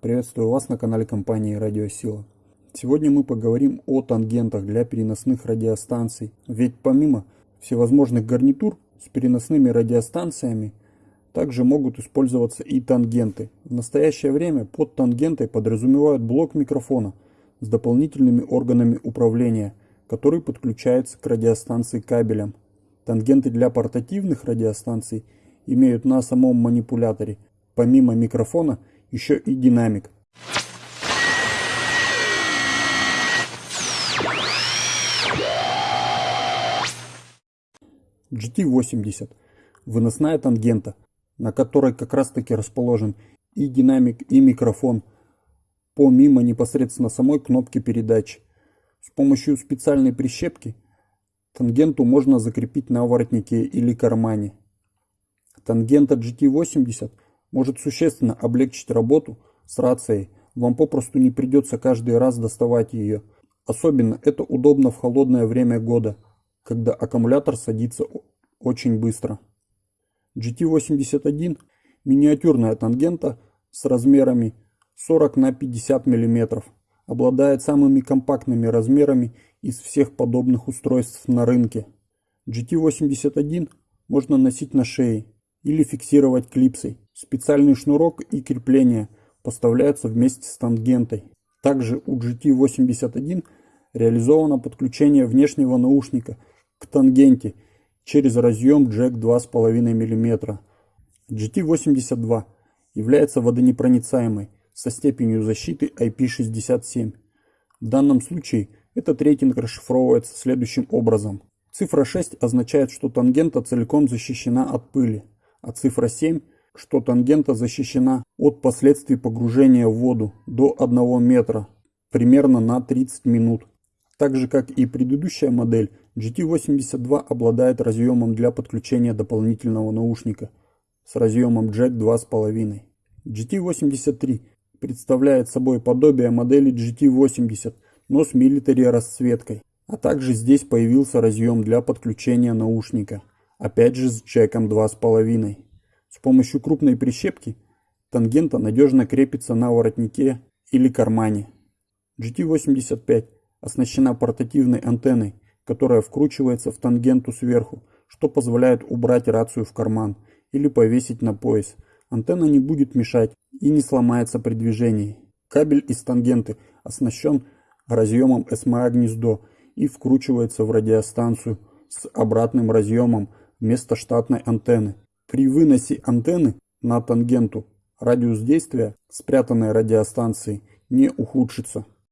Приветствую вас на канале компании Радиосила. Сегодня мы поговорим о тангентах для переносных радиостанций. Ведь помимо всевозможных гарнитур с переносными радиостанциями, также могут использоваться и тангенты. В настоящее время под тангентой подразумевают блок микрофона с дополнительными органами управления, который подключается к радиостанции кабелем. Тангенты для портативных радиостанций имеют на самом манипуляторе, помимо микрофона, еще и динамик. GT80 – выносная тангента, на которой как раз таки расположен и динамик, и микрофон, помимо непосредственно самой кнопки передач. С помощью специальной прищепки тангенту можно закрепить на воротнике или кармане. Тангента GT80 – может существенно облегчить работу с рацией. Вам попросту не придется каждый раз доставать ее. Особенно это удобно в холодное время года, когда аккумулятор садится очень быстро. GT81 – миниатюрная тангента с размерами 40 на 50 мм. Обладает самыми компактными размерами из всех подобных устройств на рынке. GT81 можно носить на шее или фиксировать клипсой. Специальный шнурок и крепление поставляются вместе с тангентой. Также у GT81 реализовано подключение внешнего наушника к тангенте через разъем джек 2,5 мм. GT82 является водонепроницаемой со степенью защиты IP67. В данном случае этот рейтинг расшифровывается следующим образом. Цифра 6 означает, что тангента целиком защищена от пыли, а цифра 7 – что тангента защищена от последствий погружения в воду до 1 метра примерно на 30 минут. Так же как и предыдущая модель, GT82 обладает разъемом для подключения дополнительного наушника с разъемом джек 2.5. GT83 представляет собой подобие модели GT80, но с милитари расцветкой. А также здесь появился разъем для подключения наушника, опять же с джеком 2.5. С помощью крупной прищепки тангента надежно крепится на воротнике или кармане. GT85 оснащена портативной антенной, которая вкручивается в тангенту сверху, что позволяет убрать рацию в карман или повесить на пояс. Антенна не будет мешать и не сломается при движении. Кабель из тангенты оснащен разъемом SMA-гнездо и вкручивается в радиостанцию с обратным разъемом вместо штатной антенны. При выносе антенны на тангенту радиус действия спрятанной радиостанции не ухудшится.